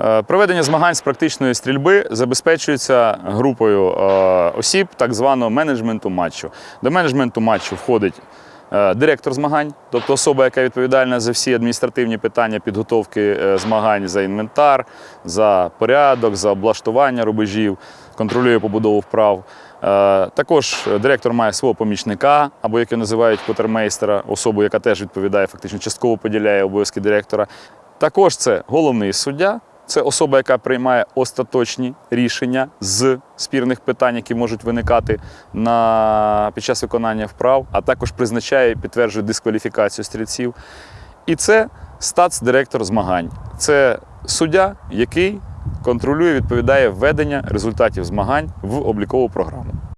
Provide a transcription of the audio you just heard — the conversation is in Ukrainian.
Е, Проведення змагань з практичної стрільби забезпечується групою е, осіб так званого менеджменту матчу. До менеджменту матчу входить е, директор змагань, тобто особа, яка відповідальна за всі адміністративні питання підготовки змагань за інвентар, за порядок, за облаштування рубежів, контролює побудову вправ. Також директор має свого помічника, або як його називають квотермейстера, особу, яка теж відповідає, фактично частково поділяє обов'язки директора. Також це головний суддя, це особа, яка приймає остаточні рішення з спірних питань, які можуть виникати на, під час виконання вправ, а також призначає і підтверджує дискваліфікацію стрільців. І це статс-директор змагань. Це суддя, який контролює, відповідає введення результатів змагань в облікову програму.